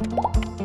you